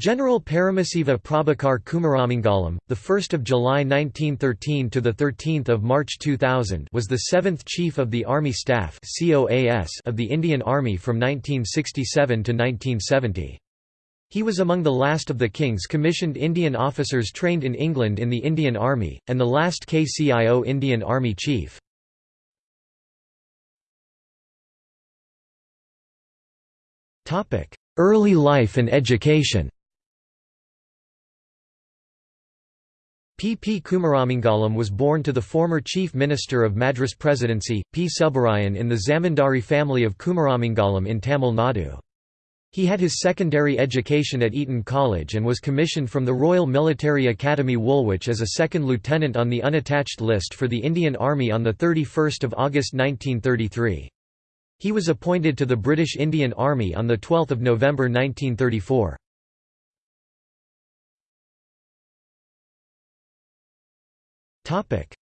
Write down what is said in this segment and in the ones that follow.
General Paramasiva Prabhakar Kumaramangalam, the 1st of July 1913 to the 13th of March 2000, was the 7th Chief of the Army Staff (COAS) of the Indian Army from 1967 to 1970. He was among the last of the King's commissioned Indian officers trained in England in the Indian Army, and the last KCIO Indian Army Chief. Early life and education P. P. Kumaramangalam was born to the former Chief Minister of Madras Presidency, P. Subbarayan in the Zamindari family of Kumaramangalam in Tamil Nadu. He had his secondary education at Eton College and was commissioned from the Royal Military Academy Woolwich as a second lieutenant on the unattached list for the Indian Army on 31 August 1933. He was appointed to the British Indian Army on 12 November 1934.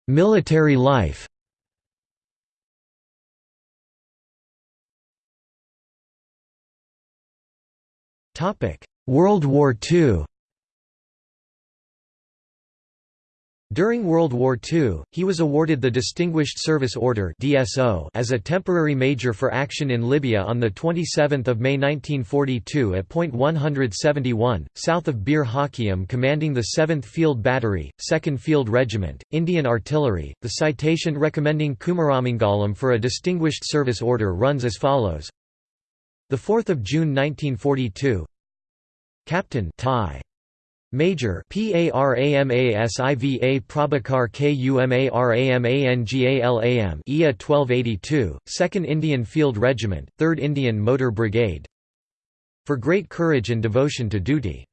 Military life World War II During World War II, he was awarded the Distinguished Service Order (DSO) as a temporary major for action in Libya on the 27th of May 1942 at point 171, south of Bir Hakeim, commanding the 7th Field Battery, 2nd Field Regiment, Indian Artillery. The citation recommending Kumaramangalam for a Distinguished Service Order runs as follows: The 4th of June 1942, Captain Thai. Major PARAMASIVA Prabhakar KUMARAMANGALAM EA 1282, 2nd Indian Field Regiment, 3rd Indian Motor Brigade for great courage and devotion to duty.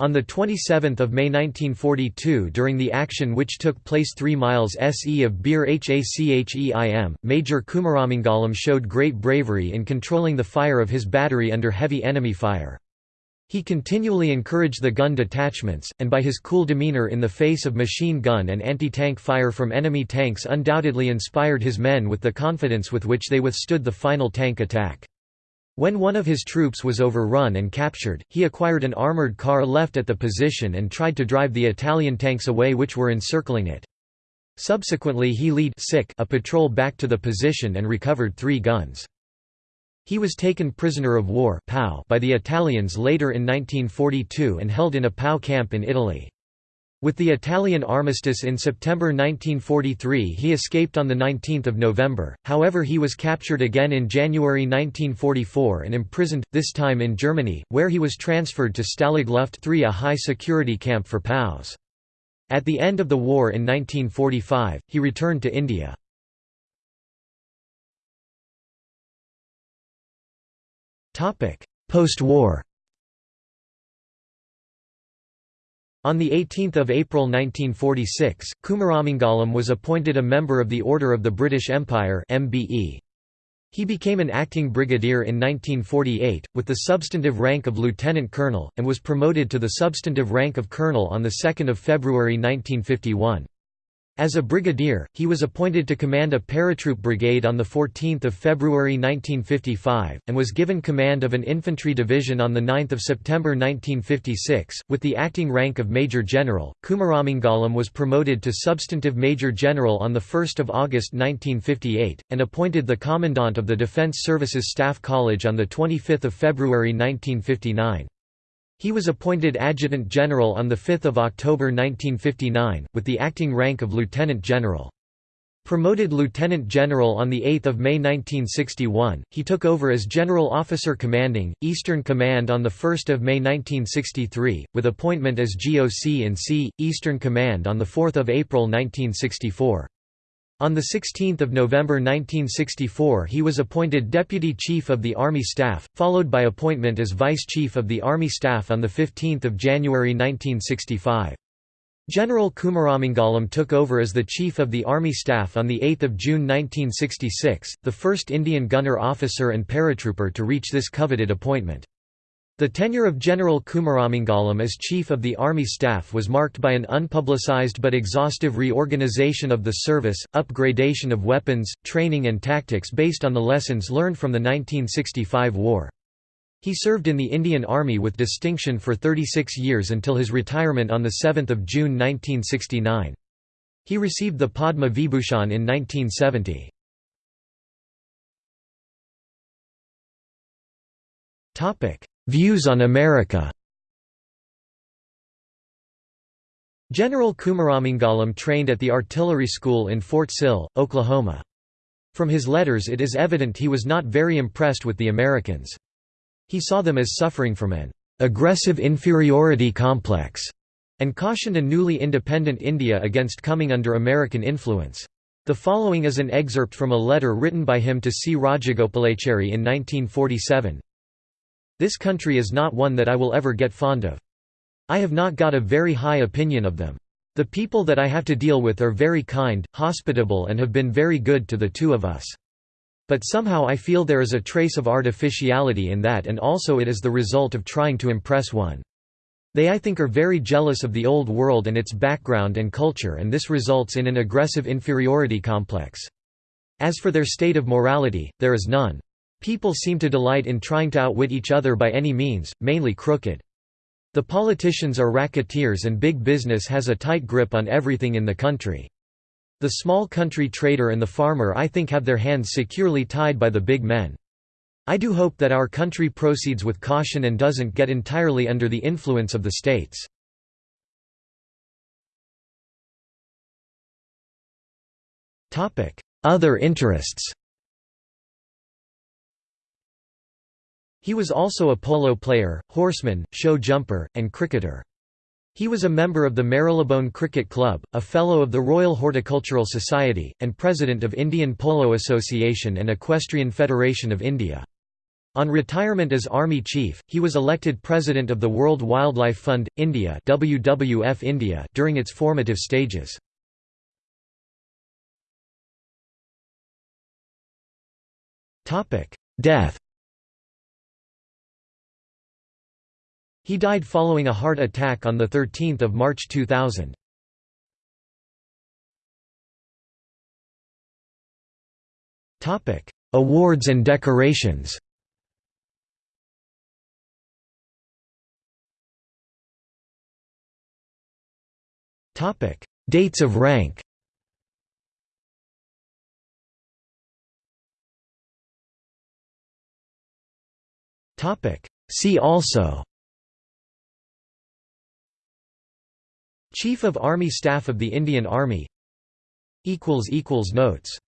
On 27 May 1942 during the action which took place 3 miles SE of Bir Hacheim, Major Kumaramangalam showed great bravery in controlling the fire of his battery under heavy enemy fire. He continually encouraged the gun detachments, and by his cool demeanor in the face of machine gun and anti-tank fire from enemy tanks undoubtedly inspired his men with the confidence with which they withstood the final tank attack. When one of his troops was overrun and captured, he acquired an armored car left at the position and tried to drive the Italian tanks away which were encircling it. Subsequently he lead a patrol back to the position and recovered three guns. He was taken prisoner of war by the Italians later in 1942 and held in a POW camp in Italy. With the Italian armistice in September 1943 he escaped on 19 November, however he was captured again in January 1944 and imprisoned, this time in Germany, where he was transferred to Stalag Luft III a high-security camp for POWs. At the end of the war in 1945, he returned to India. Post-war On 18 April 1946, Kumaramangalam was appointed a member of the Order of the British Empire. He became an acting brigadier in 1948, with the substantive rank of lieutenant colonel, and was promoted to the substantive rank of colonel on 2 February 1951. As a brigadier, he was appointed to command a paratroop brigade on 14 February 1955, and was given command of an infantry division on 9 September 1956. With the acting rank of Major General, Kumaramangalam was promoted to substantive Major General on 1 August 1958, and appointed the Commandant of the Defence Services Staff College on 25 February 1959. He was appointed Adjutant General on 5 October 1959, with the acting rank of Lieutenant General. Promoted Lieutenant General on 8 May 1961, he took over as General Officer Commanding, Eastern Command on 1 May 1963, with appointment as GOC in C, Eastern Command on 4 April 1964. On 16 November 1964 he was appointed Deputy Chief of the Army Staff, followed by appointment as Vice Chief of the Army Staff on 15 January 1965. General Kumaramangalam took over as the Chief of the Army Staff on 8 June 1966, the first Indian gunner officer and paratrooper to reach this coveted appointment. The tenure of General Kumaramangalam as Chief of the Army Staff was marked by an unpublicized but exhaustive reorganization of the service, upgradation of weapons, training and tactics based on the lessons learned from the 1965 war. He served in the Indian Army with distinction for 36 years until his retirement on 7 June 1969. He received the Padma Vibhushan in 1970. Views on America General Kumaramangalam trained at the artillery school in Fort Sill, Oklahoma. From his letters it is evident he was not very impressed with the Americans. He saw them as suffering from an aggressive inferiority complex and cautioned a newly independent India against coming under American influence. The following is an excerpt from a letter written by him to C. Rajagopalachari in 1947. This country is not one that I will ever get fond of. I have not got a very high opinion of them. The people that I have to deal with are very kind, hospitable and have been very good to the two of us. But somehow I feel there is a trace of artificiality in that and also it is the result of trying to impress one. They I think are very jealous of the old world and its background and culture and this results in an aggressive inferiority complex. As for their state of morality, there is none. People seem to delight in trying to outwit each other by any means, mainly crooked. The politicians are racketeers and big business has a tight grip on everything in the country. The small country trader and the farmer I think have their hands securely tied by the big men. I do hope that our country proceeds with caution and doesn't get entirely under the influence of the states. Other interests He was also a polo player, horseman, show jumper, and cricketer. He was a member of the Marylebone Cricket Club, a Fellow of the Royal Horticultural Society, and President of Indian Polo Association and Equestrian Federation of India. On retirement as Army Chief, he was elected President of the World Wildlife Fund, India WWF India during its formative stages. Death He died following a heart attack on 13 March 2000. Awards and decorations. Dates of rank. See also Chief of Army Staff of the Indian Army. Notes